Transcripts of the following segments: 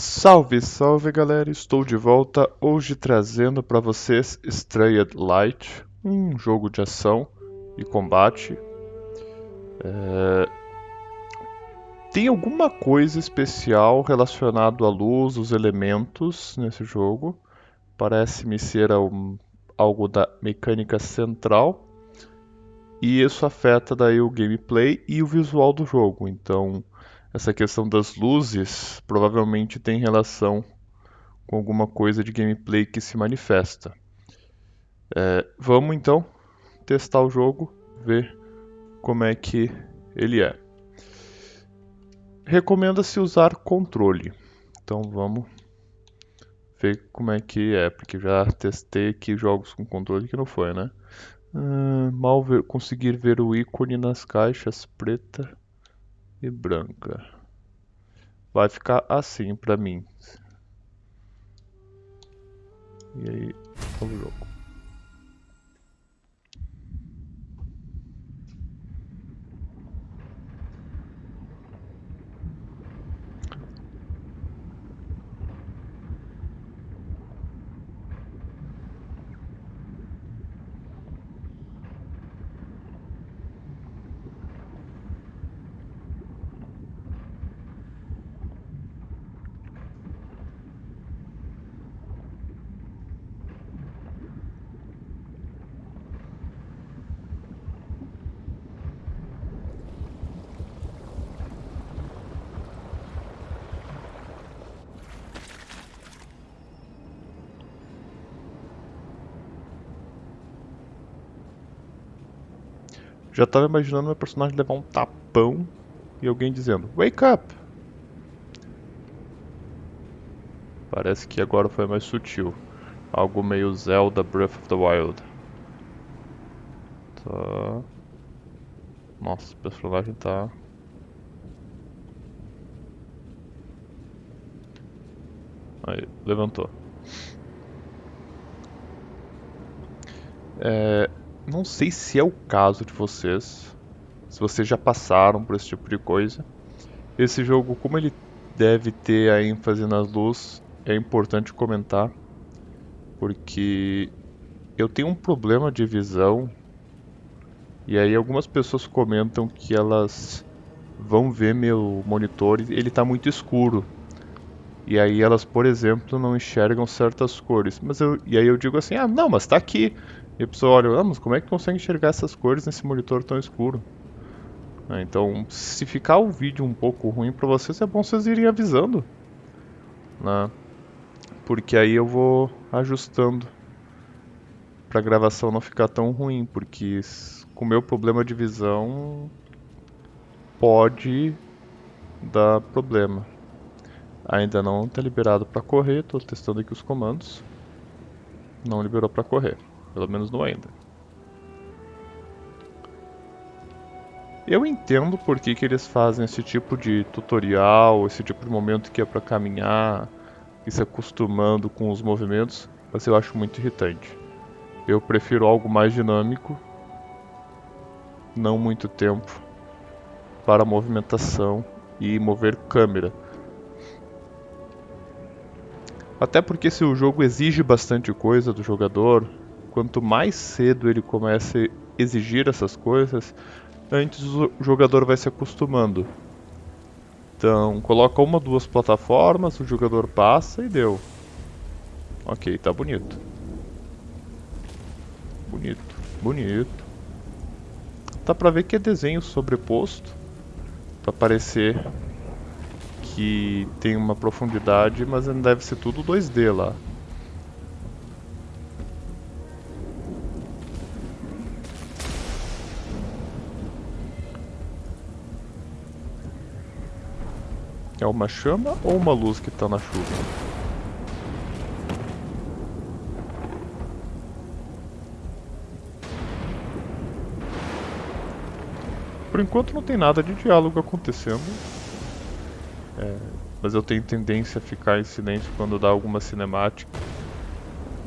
Salve, salve galera! Estou de volta hoje trazendo para vocês Strayed Light, um jogo de ação e combate. É... Tem alguma coisa especial relacionado à luz, os elementos nesse jogo. Parece-me ser um, algo da mecânica central. E isso afeta daí o gameplay e o visual do jogo. Então, essa questão das luzes provavelmente tem relação com alguma coisa de gameplay que se manifesta. É, vamos então testar o jogo, ver como é que ele é. Recomenda-se usar controle. Então vamos ver como é que é, porque já testei aqui jogos com controle que não foi, né? Uh, mal ver, conseguir ver o ícone nas caixas preta e branca. Vai ficar assim pra mim. E aí, vamos jogo. Já tava imaginando meu personagem levar um tapão e alguém dizendo Wake up! Parece que agora foi mais sutil. Algo meio Zelda Breath of the Wild. Tá. Nossa, o personagem tá. Aí, levantou. É, não sei se é o caso de vocês, se vocês já passaram por esse tipo de coisa. Esse jogo, como ele deve ter a ênfase nas luzes, é importante comentar, porque eu tenho um problema de visão e aí algumas pessoas comentam que elas vão ver meu monitor e ele está muito escuro. E aí elas, por exemplo, não enxergam certas cores. Mas eu, e aí eu digo assim, ah, não, mas está aqui. E a pessoa olha, ah, mas como é que consegue enxergar essas cores nesse monitor tão escuro? Ah, então, se ficar o vídeo um pouco ruim para vocês, é bom vocês irem avisando. Né? Porque aí eu vou ajustando para a gravação não ficar tão ruim, porque com o meu problema de visão pode dar problema. Ainda não está liberado para correr, estou testando aqui os comandos. Não liberou para correr. Pelo menos não ainda. Eu entendo por que, que eles fazem esse tipo de tutorial, esse tipo de momento que é para caminhar e se acostumando com os movimentos, mas eu acho muito irritante. Eu prefiro algo mais dinâmico, não muito tempo para movimentação e mover câmera. Até porque se o jogo exige bastante coisa do jogador, quanto mais cedo ele começa a exigir essas coisas, antes o jogador vai se acostumando. Então, coloca uma, duas plataformas, o jogador passa e deu. Ok, tá bonito. Bonito, bonito. Dá pra ver que é desenho sobreposto. Pra parecer que tem uma profundidade, mas deve ser tudo 2D lá. É uma chama ou uma luz que está na chuva? Por enquanto não tem nada de diálogo acontecendo. É, mas eu tenho tendência a ficar em silêncio quando dá alguma cinemática.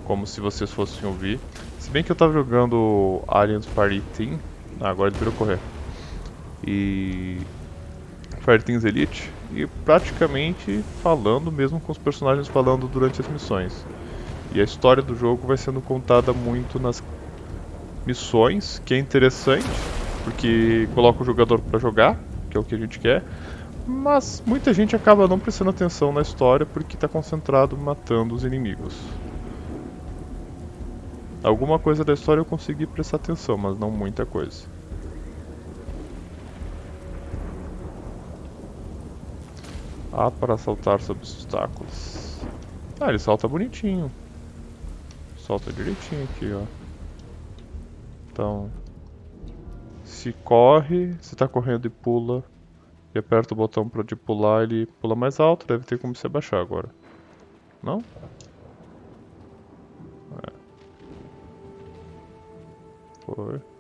Como se vocês fossem ouvir. Se bem que eu estava jogando Aliens Party Team. Ah, agora ele virou correr. E. Fireteams Elite e praticamente falando mesmo com os personagens falando durante as missões. E a história do jogo vai sendo contada muito nas missões, que é interessante, porque coloca o jogador para jogar, que é o que a gente quer, mas muita gente acaba não prestando atenção na história porque está concentrado matando os inimigos. Alguma coisa da história eu consegui prestar atenção, mas não muita coisa. Ah, para saltar sobre obstáculos. Ah, ele salta bonitinho. Solta direitinho aqui, ó. Então, se corre, se tá correndo e pula, e aperta o botão para de pular, ele pula mais alto, deve ter como se abaixar agora. Não? É. Foi.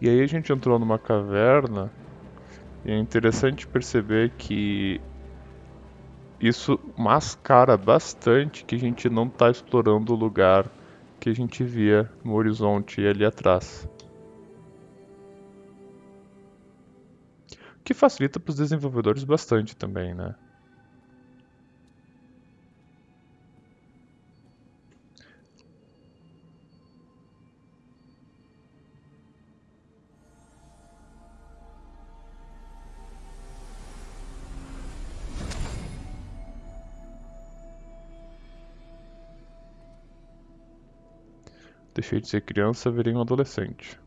E aí a gente entrou numa caverna e é interessante perceber que isso mascara bastante que a gente não está explorando o lugar que a gente via no horizonte ali atrás. O que facilita para os desenvolvedores bastante também, né? Deixei de ser criança, virei um adolescente.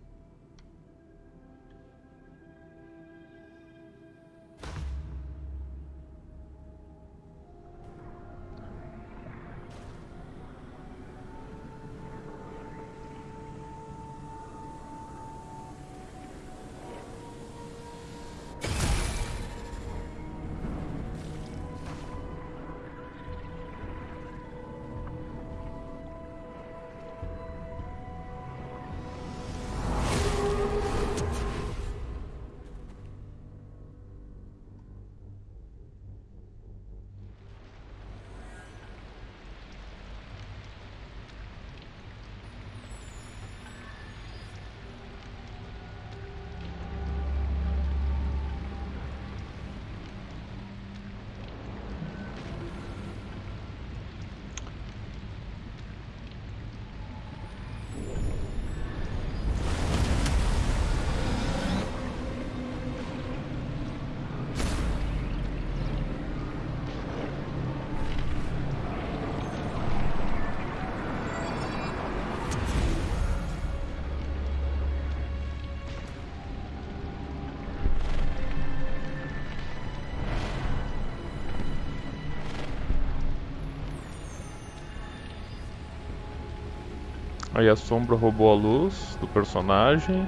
Aí a sombra roubou a luz do personagem.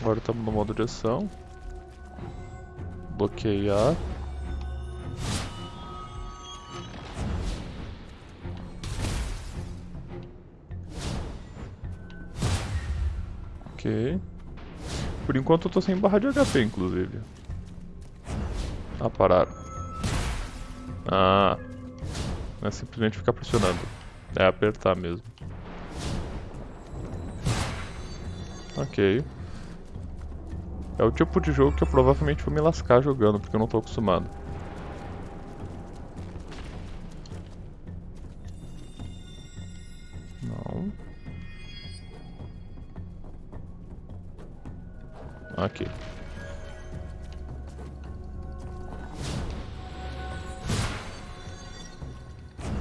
Agora estamos no modo de ação bloquear. Ok. Por enquanto eu tô sem barra de HP, inclusive. Ah, pararam. Ah. Não é simplesmente ficar pressionando. É apertar mesmo. Ok. É o tipo de jogo que eu provavelmente vou me lascar jogando, porque eu não tô acostumado. Não. Aqui.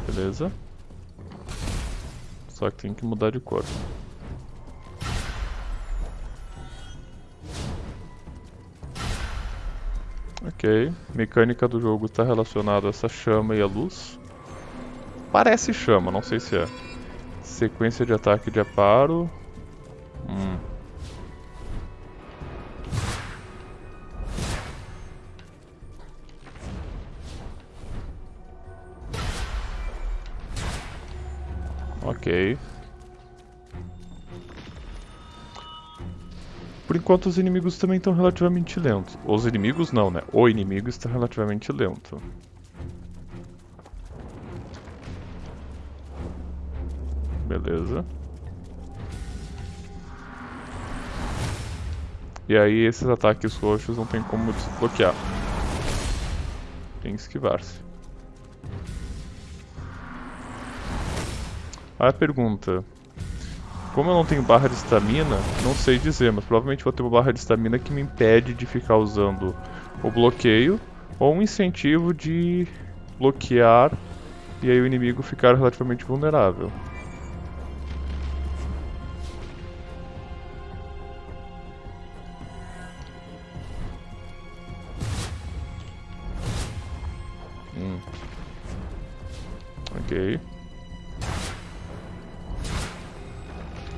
Beleza. Só que tem que mudar de cor. Ok. Mecânica do jogo está relacionada a essa chama e a luz. Parece chama, não sei se é. Sequência de ataque de aparo. Hum. Ok. Enquanto os inimigos também estão relativamente lentos. Os inimigos não, né? O inimigo está relativamente lento. Beleza. E aí esses ataques roxos não tem como desbloquear. Tem que esquivar-se. A pergunta. Como eu não tenho barra de estamina, não sei dizer, mas provavelmente vou ter uma barra de estamina que me impede de ficar usando o bloqueio ou um incentivo de bloquear e aí o inimigo ficar relativamente vulnerável. Hum. Ok.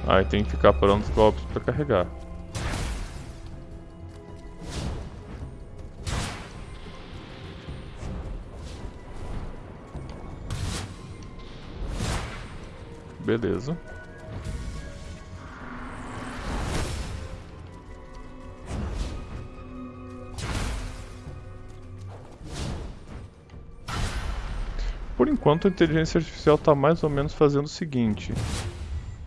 Aí tem que ficar parando os golpes pra carregar. Beleza. Por enquanto a inteligência artificial está mais ou menos fazendo o seguinte.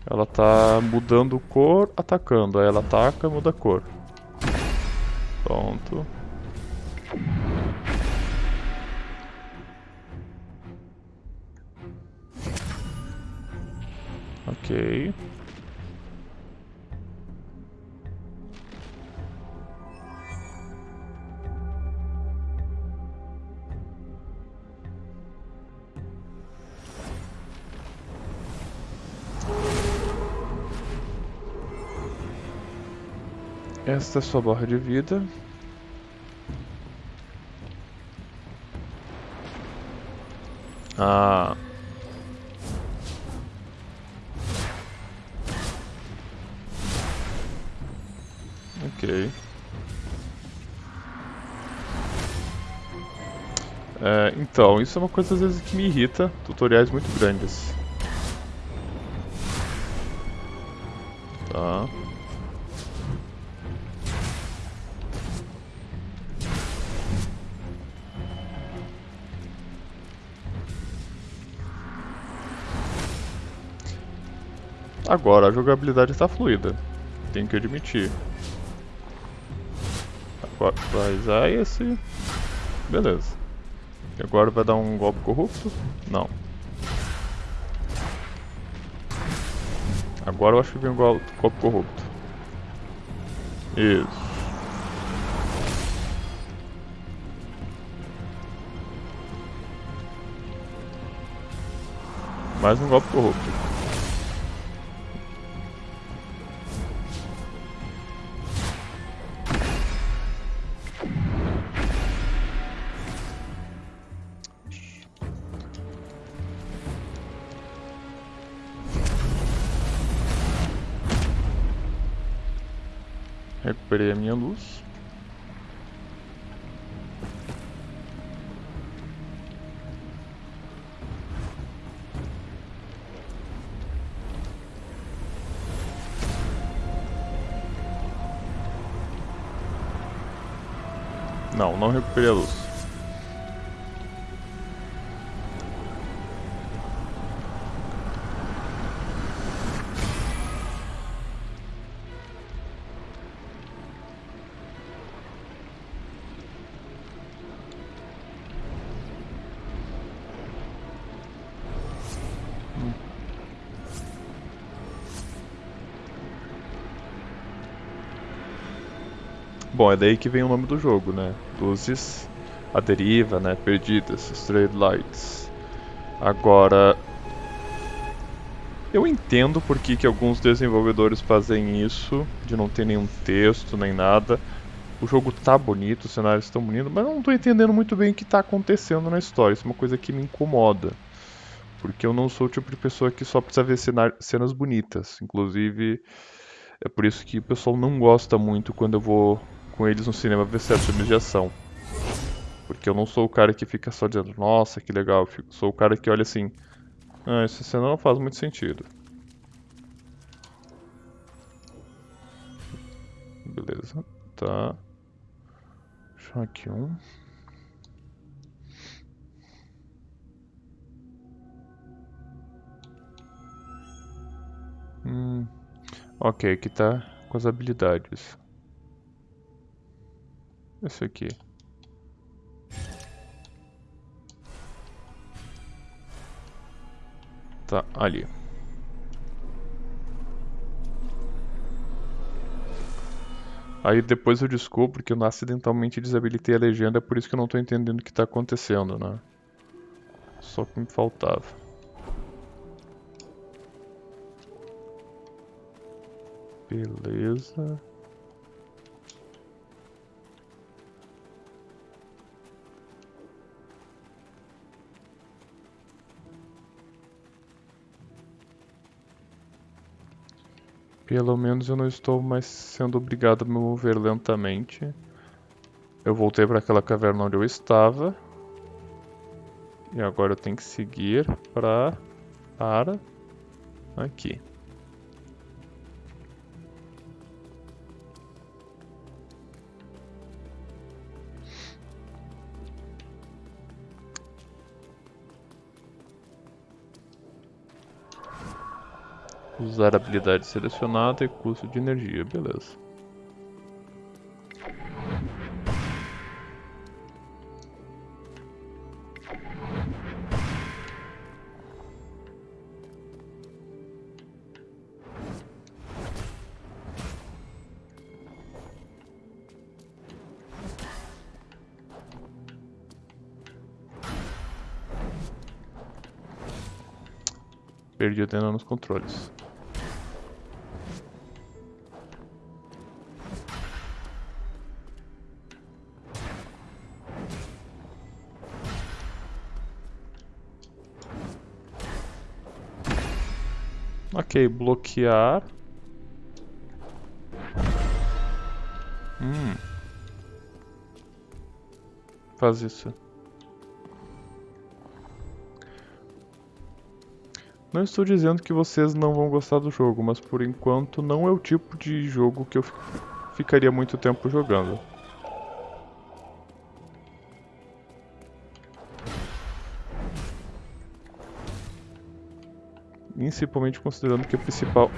Ela tá mudando cor, atacando. Aí ela ataca, muda a cor. Pronto. Ok. Esta é sua barra de vida. Ah. Ok. É, então, isso é uma coisa às vezes que me irrita, tutoriais muito grandes. Agora a jogabilidade está fluida, tenho que admitir. Agora vai usar esse. Beleza. E agora vai dar um golpe corrupto? Não. Agora eu acho que vem um golpe corrupto. Isso. Mais um golpe corrupto. Recuperei a luz. Bom, é daí que vem o nome do jogo, né? Luzes à deriva, né? Perdidas, Strayed Lights. Agora, eu entendo por que, que alguns desenvolvedores fazem isso, de não ter nenhum texto nem nada. O jogo tá bonito, os cenários estão bonitos, mas eu não tô entendendo muito bem o que tá acontecendo na história. Isso é uma coisa que me incomoda. Porque eu não sou o tipo de pessoa que só precisa ver cenas bonitas. Inclusive, é por isso que o pessoal não gosta muito quando eu vou com eles no cinema ver certos filmes de ação. Porque eu não sou o cara que fica só dizendo, nossa, que legal. Eu sou o cara que olha assim, Ah, essa cena não faz muito sentido. Beleza, tá. Deixa aqui um. Hum. Ok, aqui tá com as habilidades. Esse aqui. Tá, ali. Aí depois eu descubro que eu acidentalmente desabilitei a legenda, por isso que eu não tô entendendo o que tá acontecendo, né? Só que me faltava. Beleza. Pelo menos eu não estou mais sendo obrigado a me mover lentamente. Eu voltei para aquela caverna onde eu estava. E agora eu tenho que seguir para para aqui. Usar habilidade selecionada e custo de energia, beleza. Perdi o Dena nos controles. Ok, bloquear. Hum. Faz isso. Não estou dizendo que vocês não vão gostar do jogo, mas por enquanto não é o tipo de jogo que eu ficaria muito tempo jogando. Principalmente considerando que a principal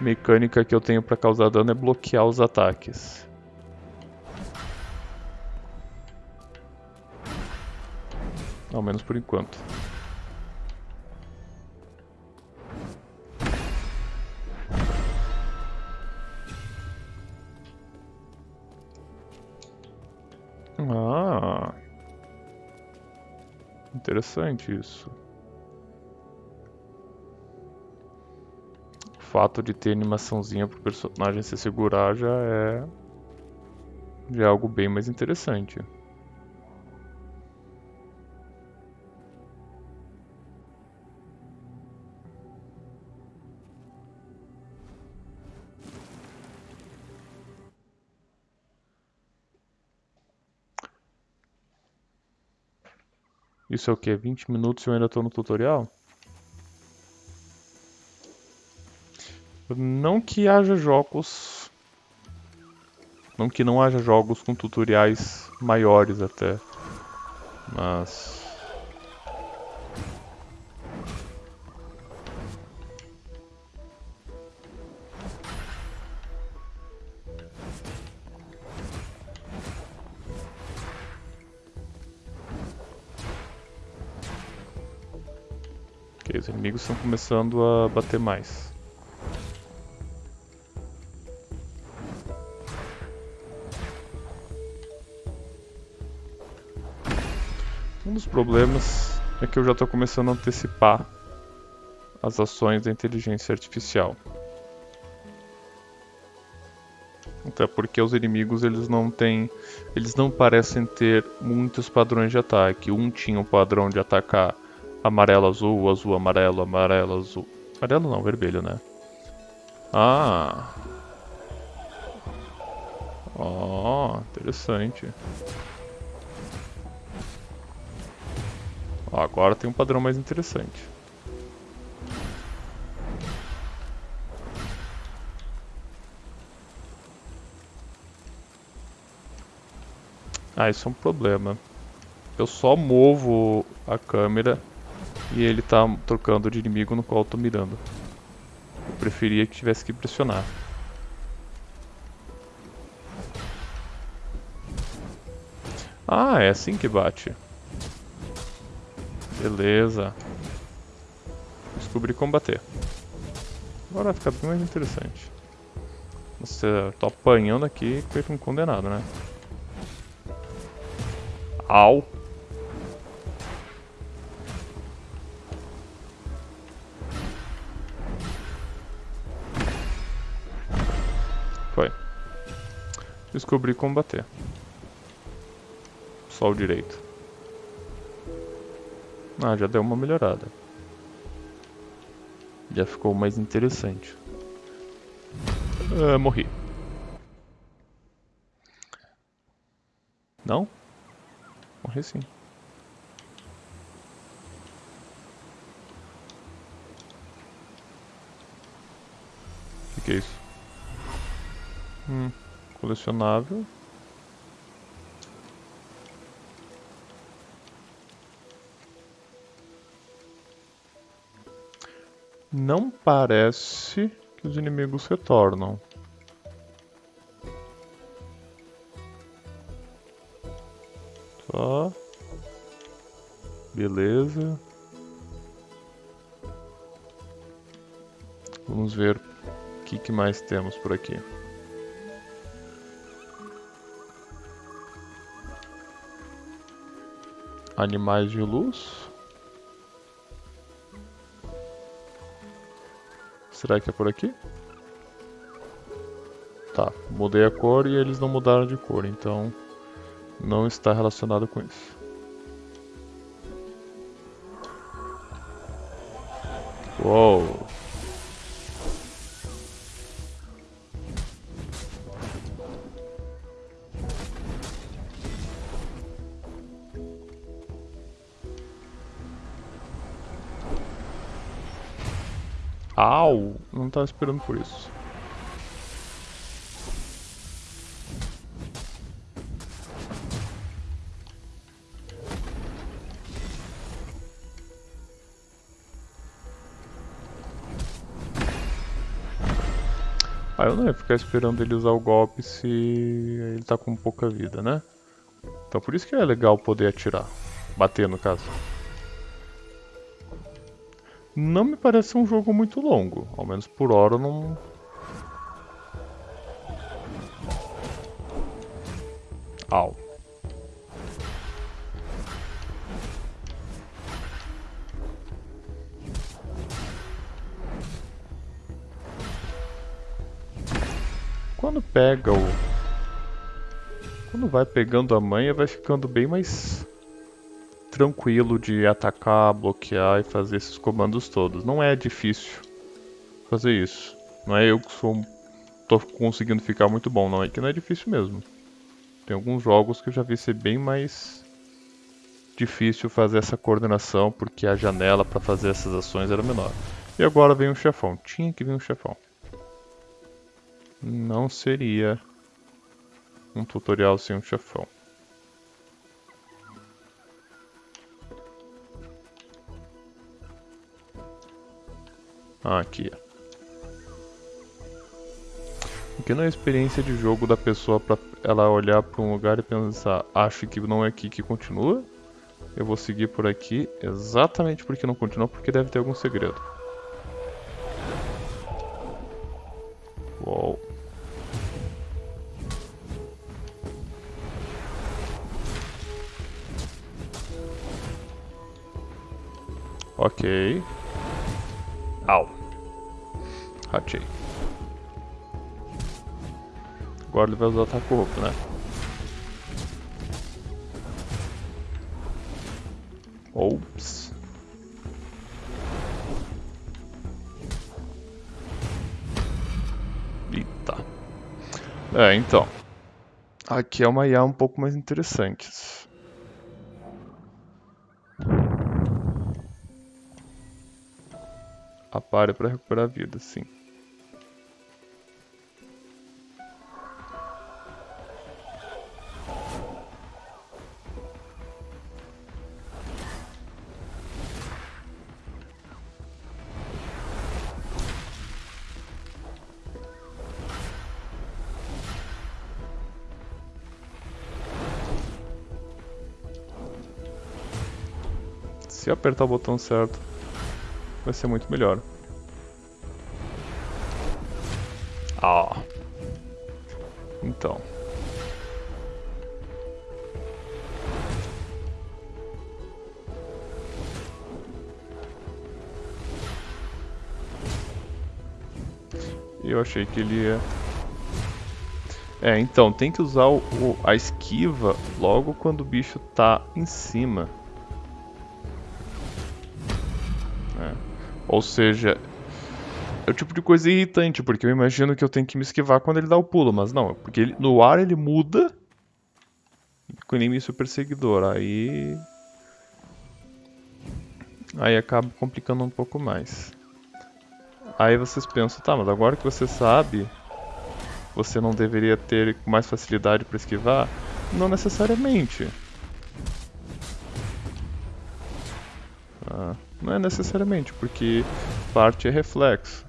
mecânica que eu tenho para causar dano é bloquear os ataques. Ao menos por enquanto. Ah, interessante isso. Fato de ter animaçãozinha pro personagem se segurar já é já é algo bem mais interessante. Isso é o que? 20 minutos e eu ainda estou no tutorial? Não que haja jogos. Não que não haja jogos com tutoriais maiores até. Mas. Ok, os inimigos estão começando a bater mais. Problemas é que eu já estou começando a antecipar as ações da inteligência artificial. Até porque os inimigos eles não têm, eles não parecem ter muitos padrões de ataque. Um tinha o padrão de atacar amarelo azul, azul amarelo, amarelo azul. Amarelo não, vermelho, né? Ah. Ó, oh, interessante. Ó, agora tem um padrão mais interessante. Ah, isso é um problema. Eu só movo a câmera e ele tá trocando de inimigo no qual eu tô mirando. Eu preferia que tivesse que pressionar. Ah, é assim que bate. Beleza. Descobri combater. Agora fica bem mais interessante. Você tá apanhando aqui feito um condenado, né? Au! Foi. Descobri combater. Só o direito. Ah, já deu uma melhorada. Já ficou mais interessante. Ah, morri. Não? Morri sim. O que, que é isso? Hum, colecionável. Não parece que os inimigos retornam. Tá. Beleza. Vamos ver o que, que mais temos por aqui. Animais de luz. Será que é por aqui? Tá, mudei a cor e eles não mudaram de cor, então não está relacionado com isso. Uou! Estava esperando por isso. Ah, eu não ia ficar esperando ele usar o golpe se ele tá com pouca vida, né? Então por isso que é legal poder atirar. Bater, no caso. Não me parece um jogo muito longo. Ao menos por hora não... Au. Quando pega o... Quando vai pegando a manha, vai ficando bem mais tranquilo de atacar, bloquear e fazer esses comandos todos. Não é difícil fazer isso. Não é eu que sou, tô conseguindo ficar muito bom, não. É que não é difícil mesmo. Tem alguns jogos que eu já vi ser bem mais difícil fazer essa coordenação porque a janela para fazer essas ações era menor. E agora vem um chefão. Tinha que vir um chefão. Não seria um tutorial sem um chefão. Aqui. Porque não é experiência de jogo da pessoa pra ela olhar para um lugar e pensar, acho que não é aqui que continua. Eu vou seguir por aqui exatamente porque não continua, porque deve ter algum segredo. Uou. Ok. Agora ele vai usar ataque corrupto, né? Ops. Eita. É, então. Aqui é uma IA um pouco mais interessante. Apare para recuperar a vida, sim. Se apertar o botão certo, vai ser muito melhor. Ah. Então. Eu achei que ele ia... É, então, tem que usar o, a esquiva logo quando o bicho tá em cima. Ou seja, é o tipo de coisa irritante, porque eu imagino que eu tenho que me esquivar quando ele dá o pulo, mas não, porque ele, no ar ele muda com o inimigo perseguidor, aí... Aí acaba complicando um pouco mais. Aí vocês pensam, tá, mas agora que você sabe, você não deveria ter mais facilidade para esquivar? Não necessariamente. Ah, não é necessariamente, porque parte é reflexo.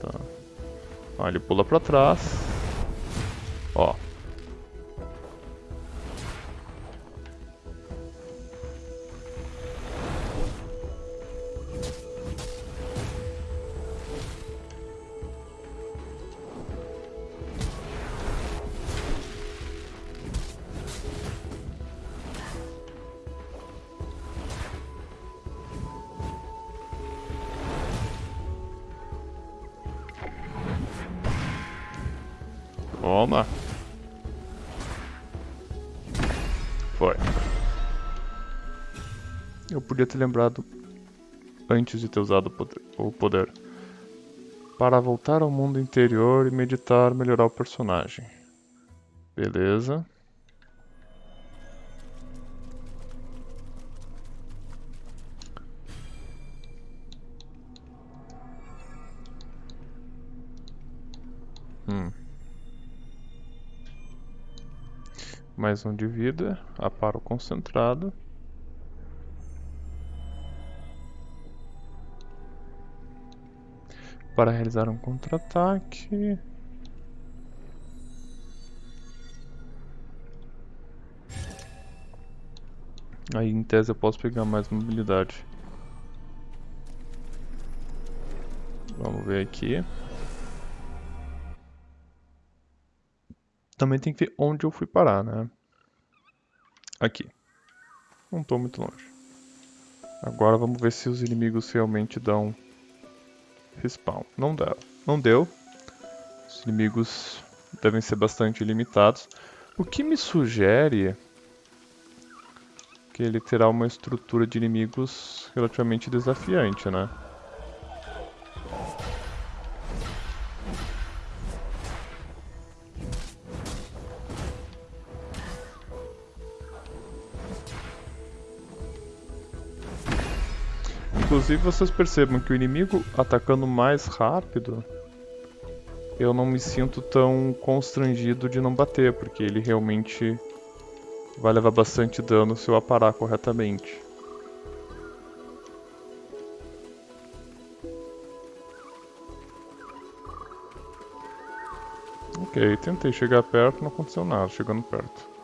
Tá. Ó, ele pula pra trás. Ó. Toma. Foi. Eu podia ter lembrado antes de ter usado o poder. Para voltar ao mundo interior e meditar, melhorar o personagem. Beleza. Mais um de vida, aparo concentrado. Para realizar um contra-ataque. Aí em tese eu posso pegar mais mobilidade. Vamos ver aqui. Também tem que ver onde eu fui parar, né? Aqui. Não estou muito longe. Agora vamos ver se os inimigos realmente dão respawn. Não deu. Não deu. Os inimigos devem ser bastante limitados. O que me sugere que ele terá uma estrutura de inimigos relativamente desafiante, né? Inclusive vocês percebam que o inimigo atacando mais rápido, eu não me sinto tão constrangido de não bater, porque ele realmente vai levar bastante dano se eu aparar corretamente. Ok, tentei chegar perto, não aconteceu nada chegando perto.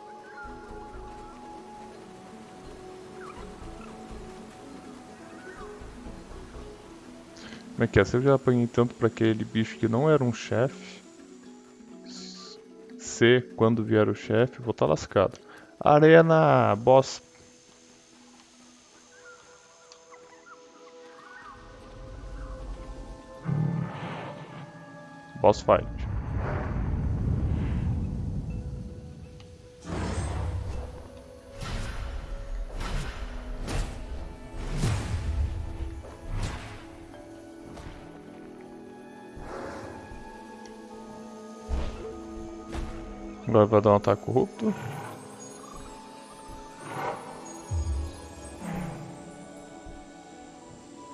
Como é que é? Se eu já apanhei tanto pra aquele bicho que não era um chefe. Se quando vier o chefe, vou estar tá lascado. Arena, boss. Boss fight. Agora vai dar um ataque corrupto.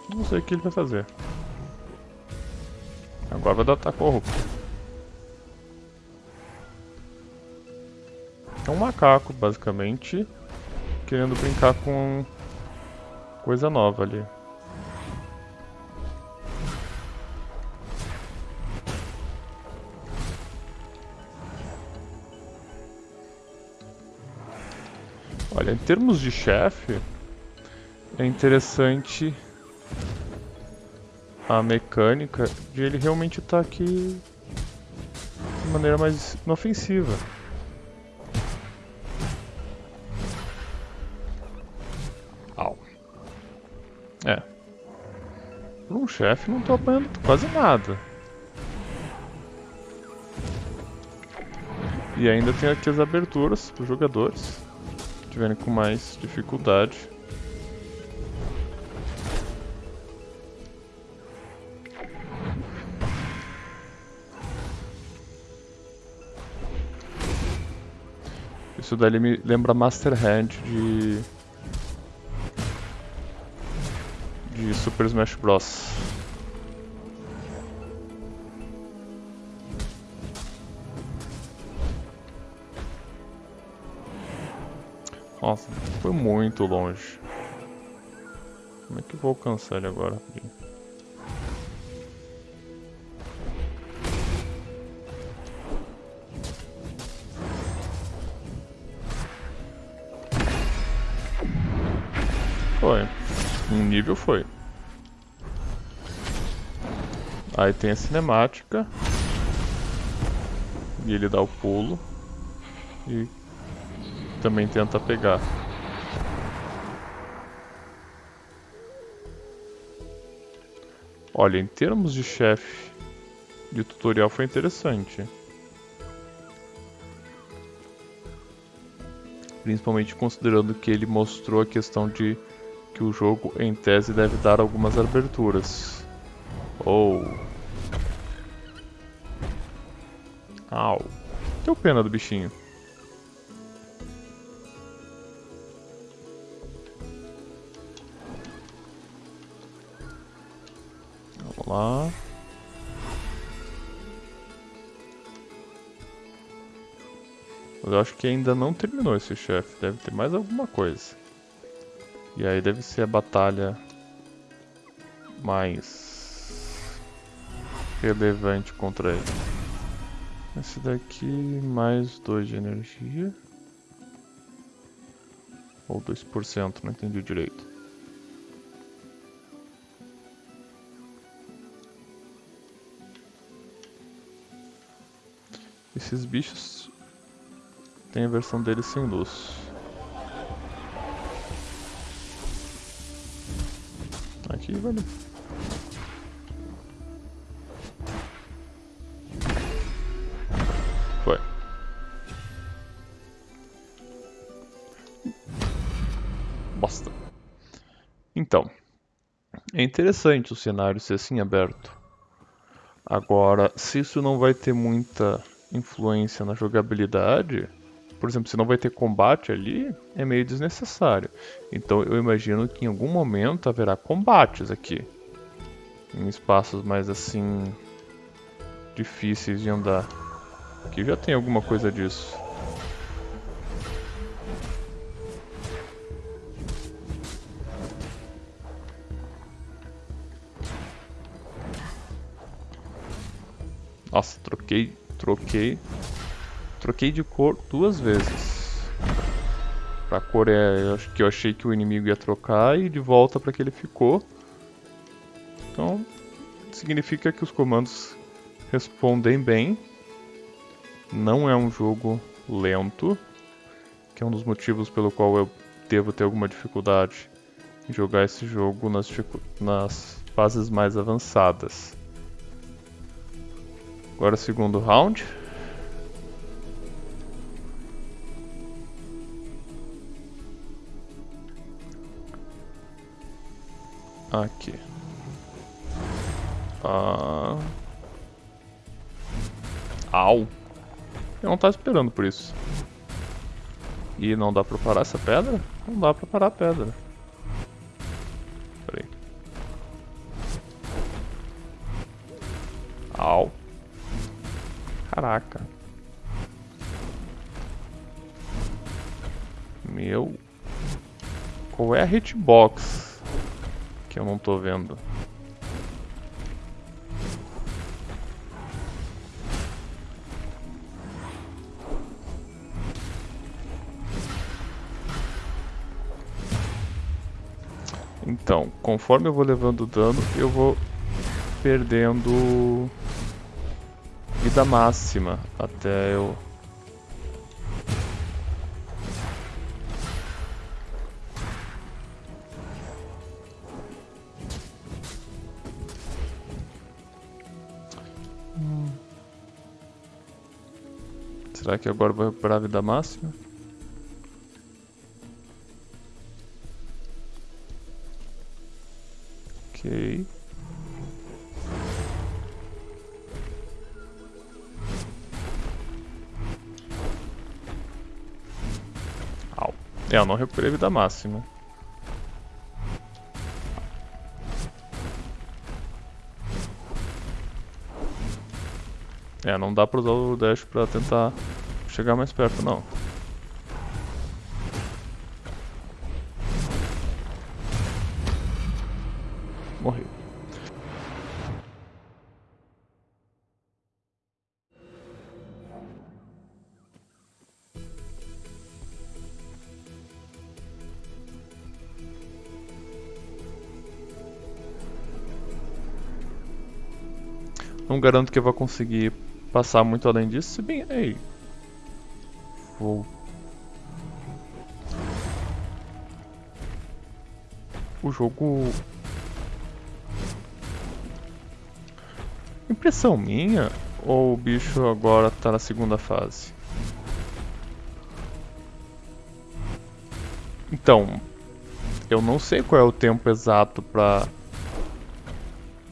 Não sei o que ele vai fazer. Agora vai dar ataque corrupto. É um macaco, basicamente, querendo brincar com coisa nova ali. Em termos de chefe, é interessante a mecânica de ele realmente estar tá aqui de maneira mais inofensiva. Au. É. Por um chefe não tô apanhando quase nada. E ainda tem aqui as aberturas para os jogadores que tiverem com mais dificuldade. Isso daí me lembra Master Hand de... de Super Smash Bros. Nossa, foi muito longe. Como é que eu vou alcançar ele agora? Foi. Um nível foi. Aí tem a cinemática. E ele dá o pulo. E também tenta pegar. Olha, em termos de chefe de tutorial foi interessante. Principalmente considerando que ele mostrou a questão de que o jogo, em tese, deve dar algumas aberturas. Ou... Oh. Au. Deu pena do bichinho. Lá. Mas eu acho que ainda não terminou esse chefe, deve ter mais alguma coisa. E aí deve ser a batalha mais relevante contra ele. Esse daqui, mais 2 de energia. Ou 2%, não entendi direito. Esses bichos tem a versão deles sem luz. Aqui, velho. Foi. Bosta. Então, é interessante o cenário ser assim aberto. Agora, se isso não vai ter muita influência na jogabilidade, por exemplo, se não vai ter combate ali, é meio desnecessário. Então eu imagino que em algum momento haverá combates aqui. Em espaços mais assim difíceis de andar. Aqui já tem alguma coisa disso. Nossa, troquei Troquei. Troquei de cor duas vezes. Pra cor é que eu achei que o inimigo ia trocar e de volta para que ele ficou. Então, significa que os comandos respondem bem. Não é um jogo lento, que é um dos motivos pelo qual eu devo ter alguma dificuldade em jogar esse jogo nas, nas fases mais avançadas. Agora segundo round. Aqui. Ah. Au. Eu não tava esperando por isso. E não dá pra parar essa pedra? Não dá pra parar a pedra. Caraca. Meu. Qual é a hitbox? Que eu não tô vendo. Então, conforme eu vou levando dano, eu vou perdendo vida máxima até eu Será que agora vou recuperar a vida máxima? Ok. É, eu não recuperei vida máxima. É, não dá pra usar o dash pra tentar chegar mais perto, não. Morri. Não garanto que eu vou conseguir passar muito além disso, se bem... Ei. Vou... O jogo... Impressão minha? Ou o bicho agora tá na segunda fase? Então, eu não sei qual é o tempo exato pra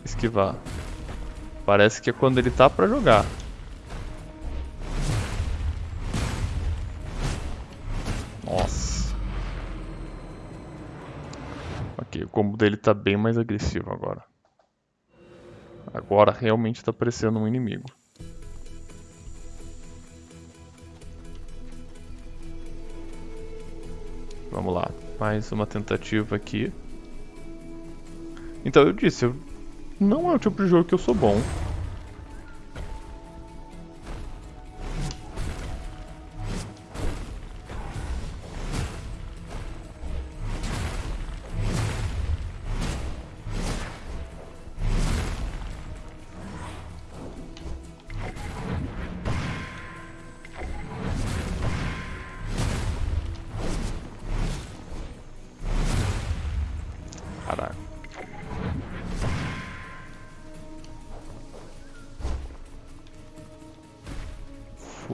esquivar. Parece que é quando ele tá pra jogar. Ok, o combo dele tá bem mais agressivo agora. Agora realmente tá parecendo um inimigo. Vamos lá, mais uma tentativa aqui. Então eu disse, não é o tipo de jogo que eu sou bom.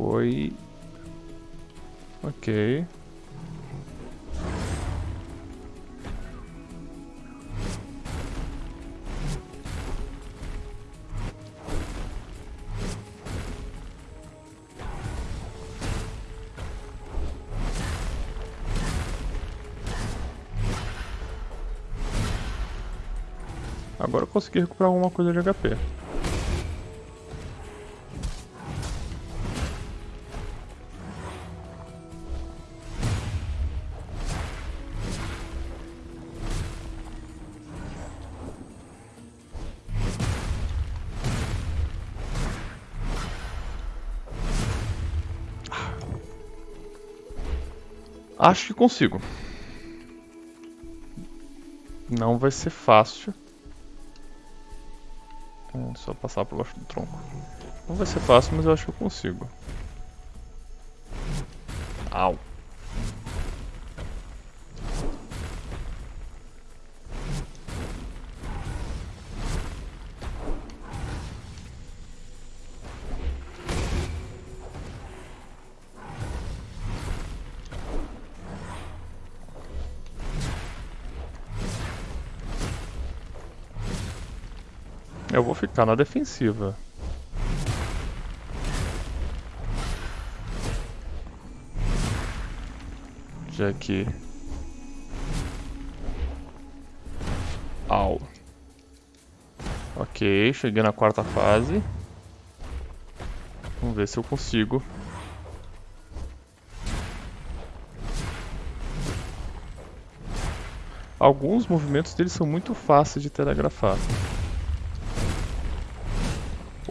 Foi... Ok. Agora eu consegui recuperar alguma coisa de HP. Acho que consigo. Não vai ser fácil. É só passar por baixo do tronco. Não vai ser fácil, mas eu acho que eu consigo. Au. Eu vou ficar na defensiva. Já que... Au. Ok, cheguei na quarta fase. Vamos ver se eu consigo. Alguns movimentos deles são muito fáceis de telegrafar.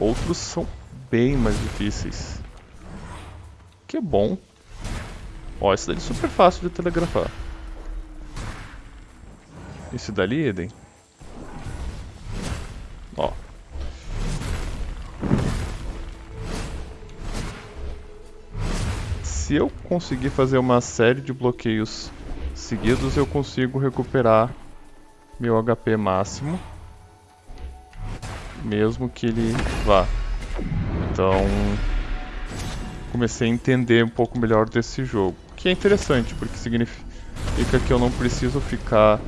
Outros são bem mais difíceis. Que bom. Ó, esse daí é super fácil de telegrafar. Esse dali, Eden? Ó. Se eu conseguir fazer uma série de bloqueios seguidos, eu consigo recuperar meu HP máximo. Mesmo que ele vá. Então, comecei a entender um pouco melhor desse jogo. Que é interessante, porque significa que eu não preciso ficar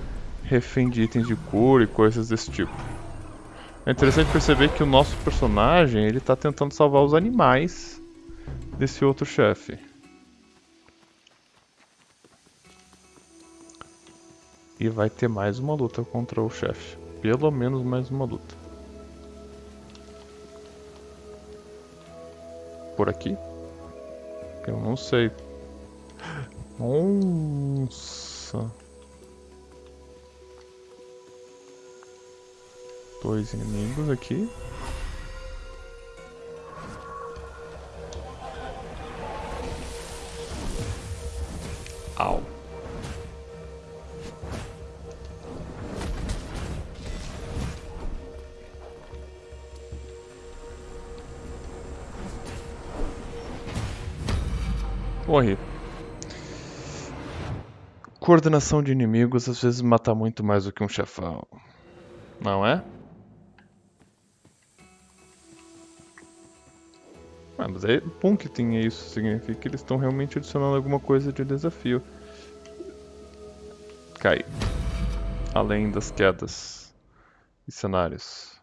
refém de itens de cura e coisas desse tipo. É interessante perceber que o nosso personagem ele está tentando salvar os animais desse outro chefe. E vai ter mais uma luta contra o chefe. Pelo menos mais uma luta. Por aqui? Eu não sei. Nossa. Dois inimigos aqui. Coordenação de inimigos às vezes mata muito mais do que um chefão. Não é? Ah, mas é bom que tenha isso, significa que eles estão realmente adicionando alguma coisa de desafio. Cai. Além das quedas e cenários.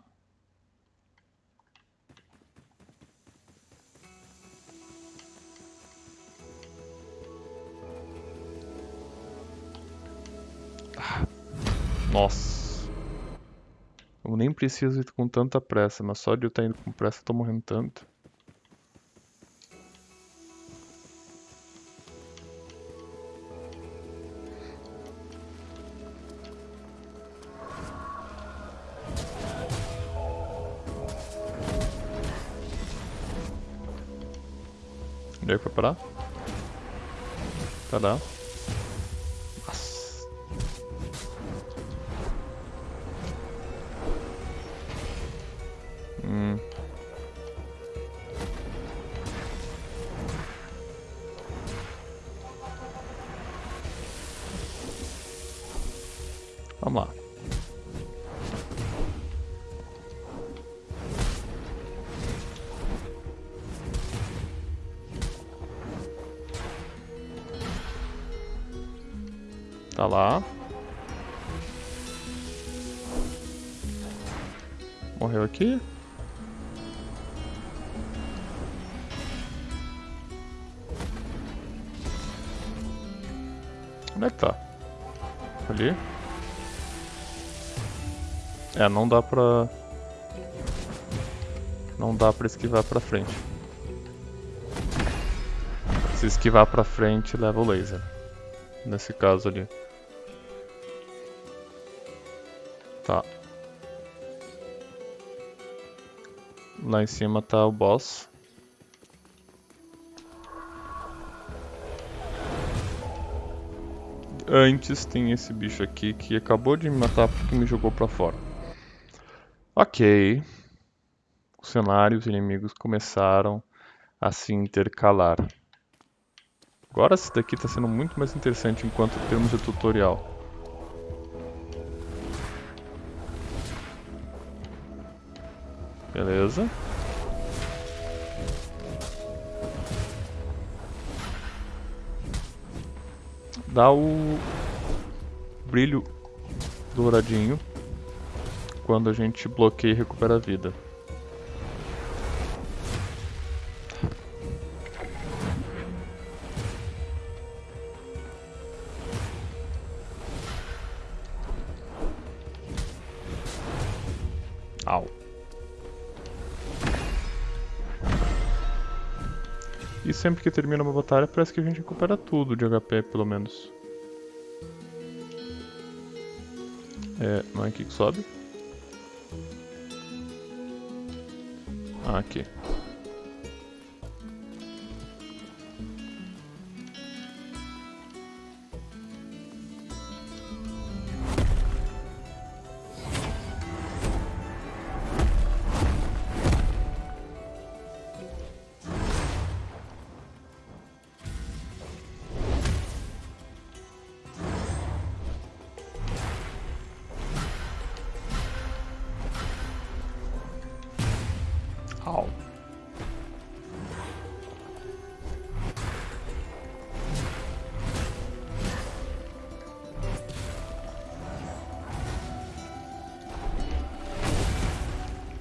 Nossa. Eu nem preciso ir com tanta pressa, mas só de eu estar indo com pressa eu tô morrendo tanto. Onde é que parar? Tá lá. É, não dá pra... Não dá pra esquivar pra frente. Se esquivar pra frente, leva o laser. Nesse caso ali. Tá. Lá em cima tá o boss. Antes tem esse bicho aqui que acabou de me matar porque me jogou pra fora. Ok. Os cenários inimigos começaram a se intercalar. Agora esse daqui está sendo muito mais interessante enquanto termos de tutorial. Beleza. Dá o brilho douradinho quando a gente bloqueia e recupera a vida. Au. E sempre que termina uma batalha, parece que a gente recupera tudo de HP, pelo menos. É, não é aqui que sobe? Aqui.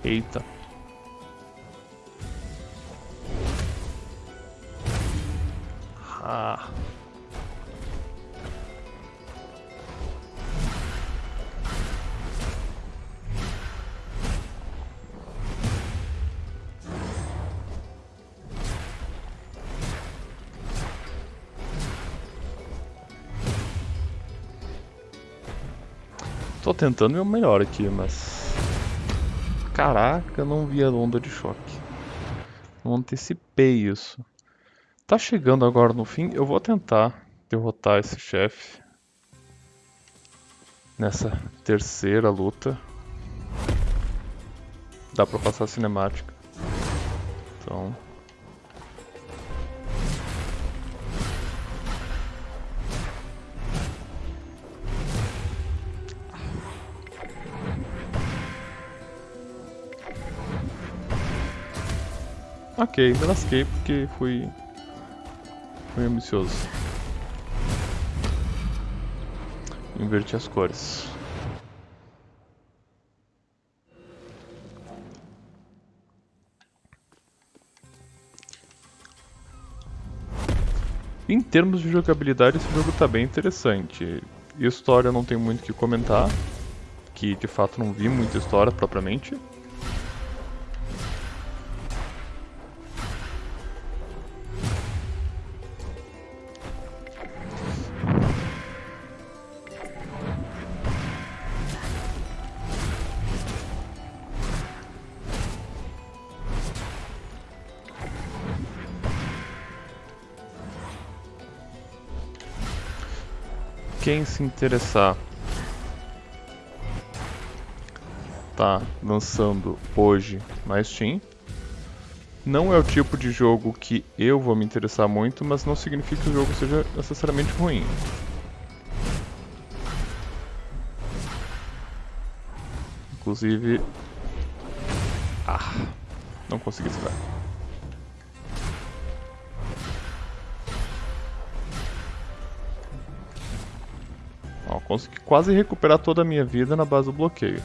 Eita. Ah. Tô tentando meu melhor aqui, mas... Caraca, não vi a onda de choque. Não antecipei isso. Tá chegando agora no fim, eu vou tentar derrotar esse chefe. Nessa terceira luta. Dá pra passar a cinemática. Então... Ok, me lasquei porque fui... Fui ambicioso. Inverti as cores. Em termos de jogabilidade, esse jogo está bem interessante. História não tem muito o que comentar, que de fato não vi muita história propriamente. Quem se interessar tá lançando hoje na Steam. Não é o tipo de jogo que eu vou me interessar muito, mas não significa que o jogo seja necessariamente ruim. Inclusive... Ah, não consegui tirar. Consegui quase recuperar toda a minha vida na base do bloqueio.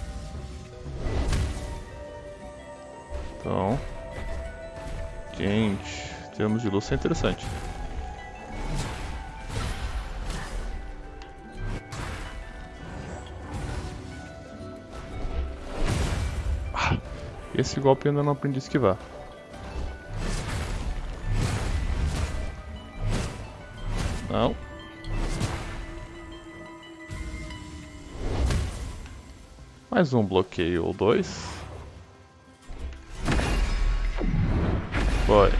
Então... Gente, termos de luz é interessante. Ah, esse golpe eu ainda não aprendi a esquivar. Mais um bloqueio ou dois. Foi.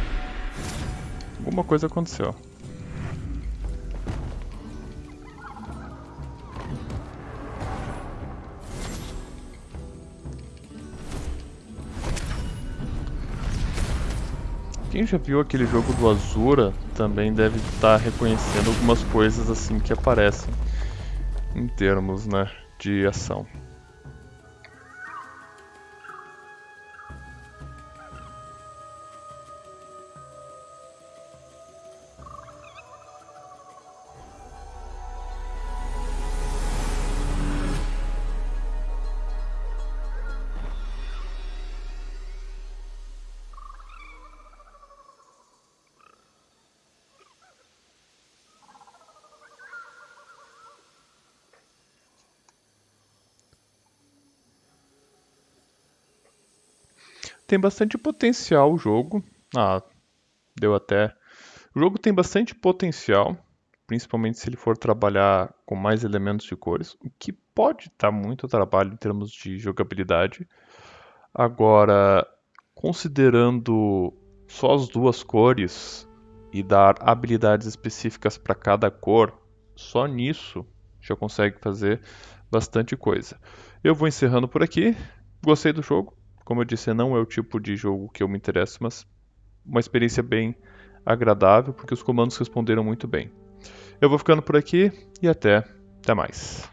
Alguma coisa aconteceu. Quem já viu aquele jogo do Azura também deve estar reconhecendo algumas coisas assim que aparecem em termos né, de ação. Tem bastante potencial o jogo. Ah, deu até. O jogo tem bastante potencial, principalmente se ele for trabalhar com mais elementos de cores, o que pode dar muito trabalho em termos de jogabilidade. Agora, considerando só as duas cores e dar habilidades específicas para cada cor, só nisso já consegue fazer bastante coisa. Eu vou encerrando por aqui. Gostei do jogo? Como eu disse, não é o tipo de jogo que eu me interesso, mas uma experiência bem agradável, porque os comandos responderam muito bem. Eu vou ficando por aqui e até, até mais.